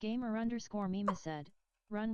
Gamer underscore Mima said, run